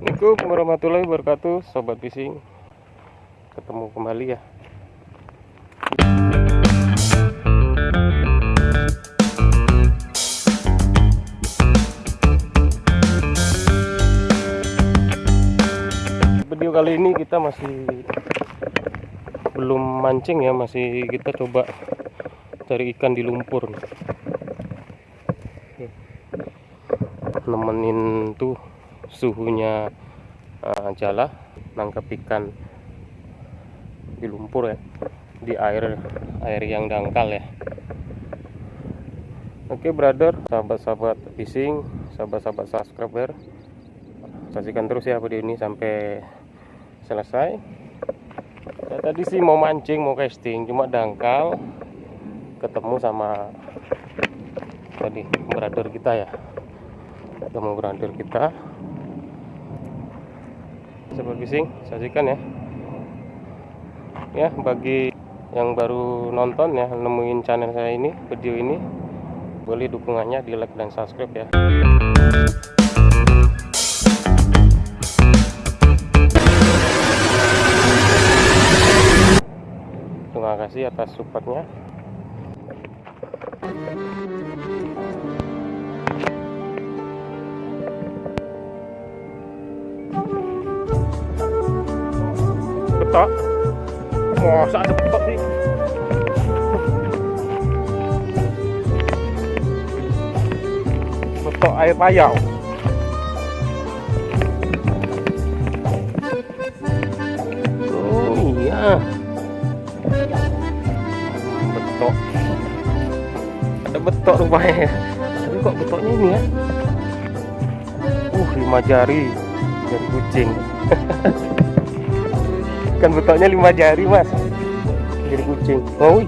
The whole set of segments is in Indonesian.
Assalamualaikum warahmatullahi wabarakatuh Sobat fishing Ketemu kembali ya. Video kali ini kita masih Belum mancing ya Masih kita coba Cari ikan di lumpur Nemenin tuh suhunya uh, jala nangkep ikan di lumpur ya di air air yang dangkal ya. Oke brother sahabat-sahabat fishing sahabat-sahabat subscriber saksikan terus ya video ini sampai selesai. Ya, tadi sih mau mancing mau casting cuma dangkal ketemu sama tadi brother kita ya. Ketemu brother kita sobat fishing saksikan ya. Ya bagi yang baru nonton ya nemuin channel saya ini video ini boleh dukungannya di like dan subscribe ya. Terima kasih atas supportnya betok masa betok sih betok air payau oh iya. Betok ada betok rupanya tapi kok betoknya ini ya? Uh lima jari. Jari kucing kan betoknya lima jari mas. Jadi kucing. Oh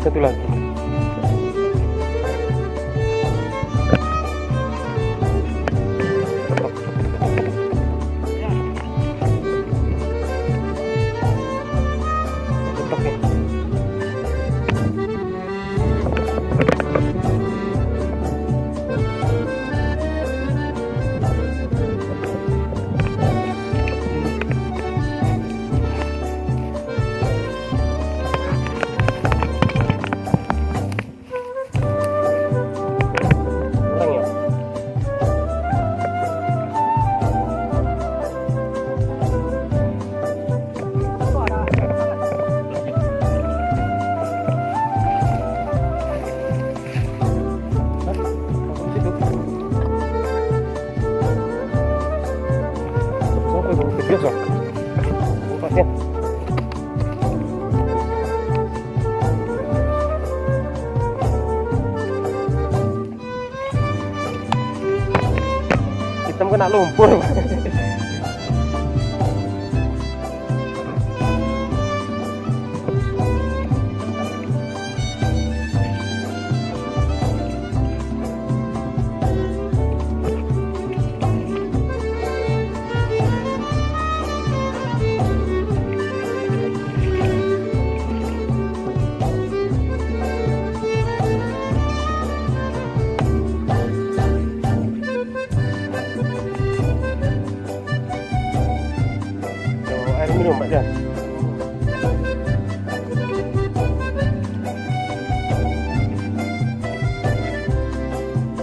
satu lagi hitam kena lumpur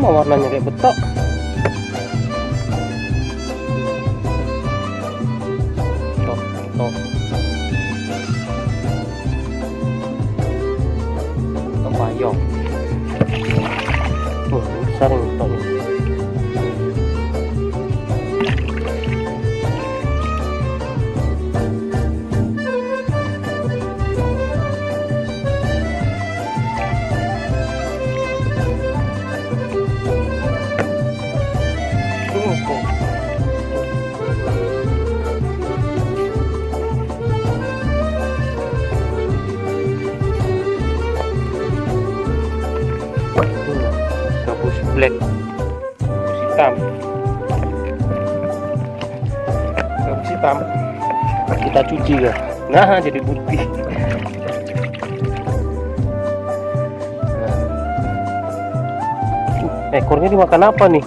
mau warnanya kayak betok hitam gabus hitam kita cuci ya? Nah jadi putih. Nah, ekornya dimakan apa nih?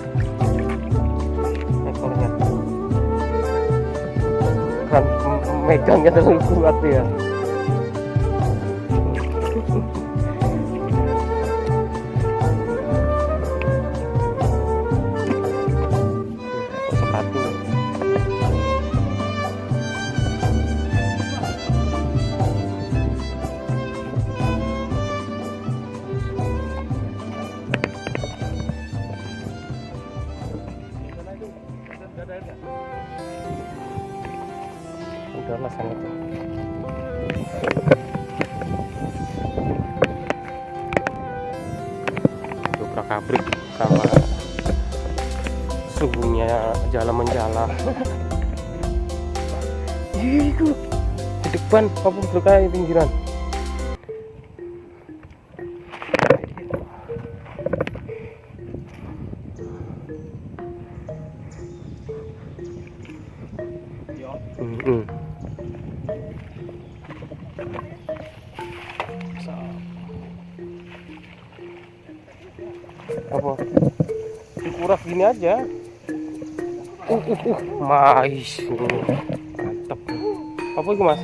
Ekornya. Kan megangnya terlalu kuat ya udahlah sana tuh dobrak abrik sama suhunya jalan menjala. Iku di depan apa berkaya pinggiran dikuras gini aja. Uh uh uh mais mantap apa itu mas?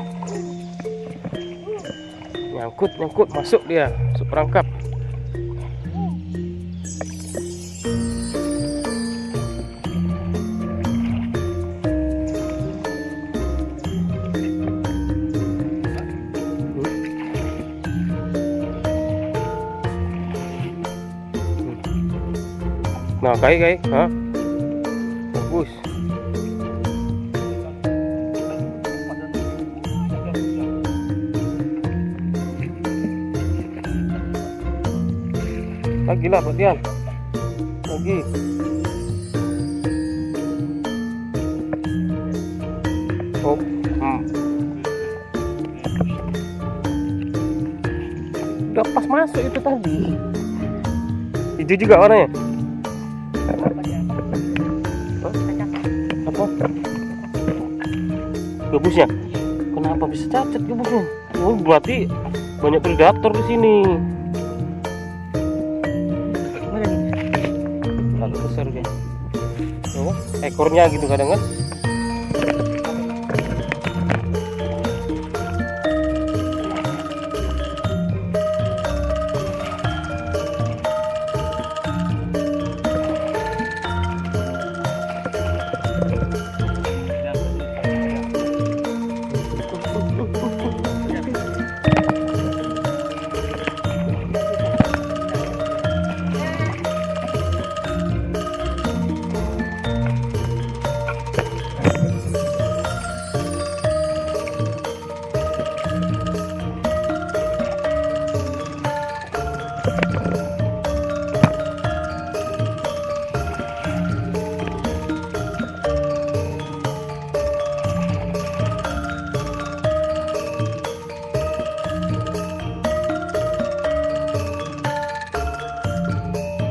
Nyangkut nyangkut. Masuk dia. Masuk perangkap Nah, kayak ha? Bagus. Lagi lah, Tian. Lagi. Oh, hmm. Udah pas masuk itu tadi. Hijau juga warnanya. Gabusnya? Kenapa bisa cacat gabusnya? Oh, berarti banyak predator di sini. Terlalu besar dia. Oh, ekornya gitu kadang kan?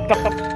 pop, pop.